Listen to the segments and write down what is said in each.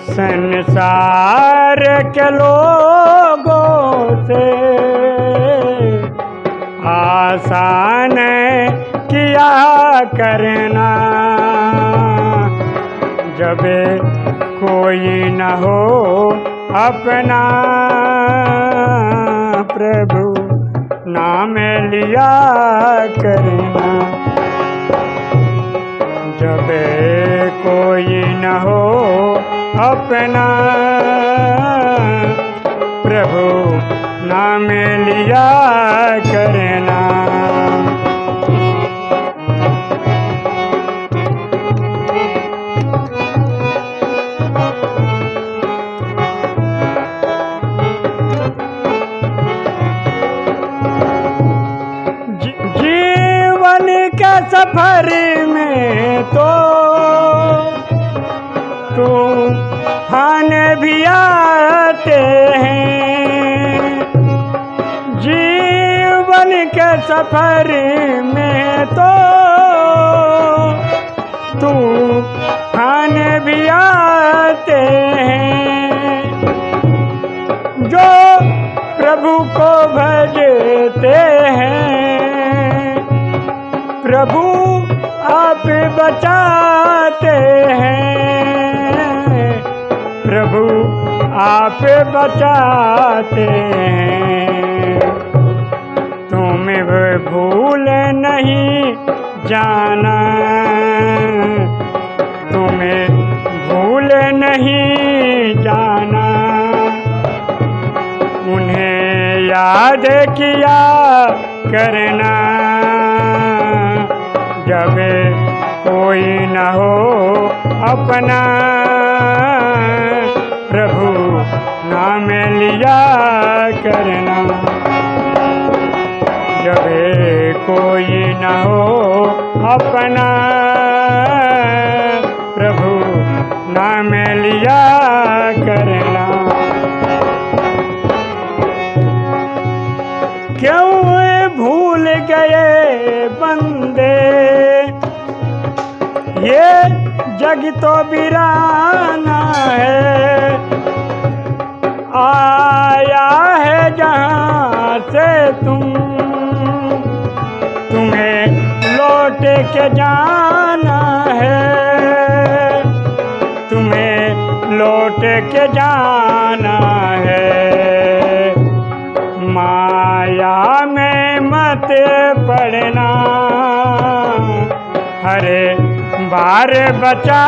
संसार के लोगों से आसान किया करना। जब कोई न हो अपना, प्रभु नाम लिया करना। अपना प्रभु नाम लिया करना। जीवन के सफ़र में तो तूफ़ान भी आते हैं। जीवन के सफ़र में तो तूफ़ान भी आते हैं। जो प्रभु को भजते हैं, प्रभु आप बचाते आप बचाते तुम्हें वह भूल नहीं जाना। तुम्हें भूल नहीं जाना। उन्हें याद किया करना। जब कोई न हो अपना। नाम लिया करना। जब कोई न हो अपना, प्रभु, नाम लिया करना। क्यों भूल गए बंदे? ये जग तो बिराना है। आया है जहाँ से तुम। तुम्हें लौट के जाना है। तुम्हें लौट के जाना है। माया में मत पड़ना। हरे बार बचा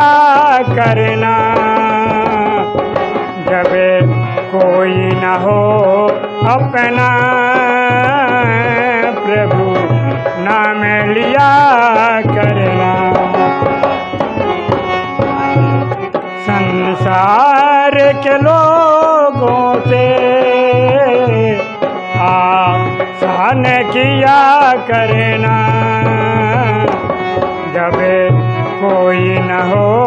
करना। कोई न हो अपना। प्रभु नाम लिया करना। संसार के लोगों से आसान किया करना। जब कोई न हो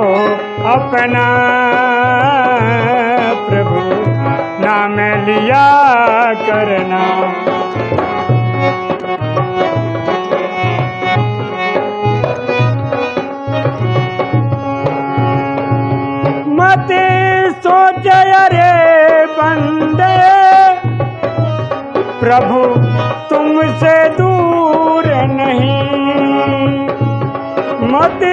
अपना। नाम लिया करना। मत सोच अरे बंदे प्रभु तुमसे दूर नहीं। मत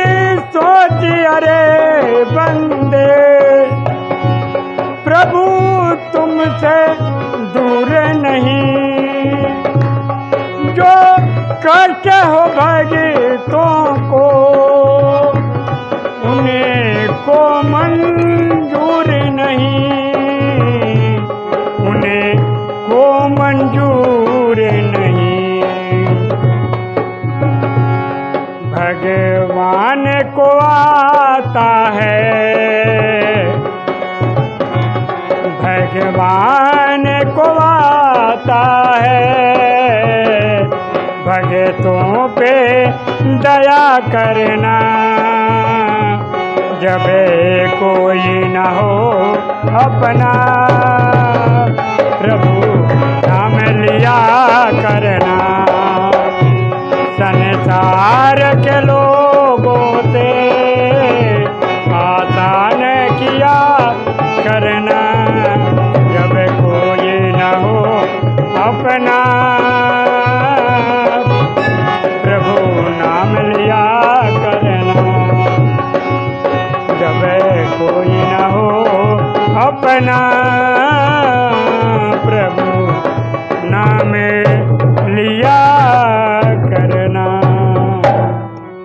कष्ट हो भगतों को उन्हें को मंजूर नहीं। उन्हें को मंजूर नहीं। भगवान को आता है। भगवान को आता है। भगतों पे दया करना जब कोई न हो अपना प्रभु नाम लिया करना संसार के लोगों से आसान किया करना जब कोई न हो अपना अपना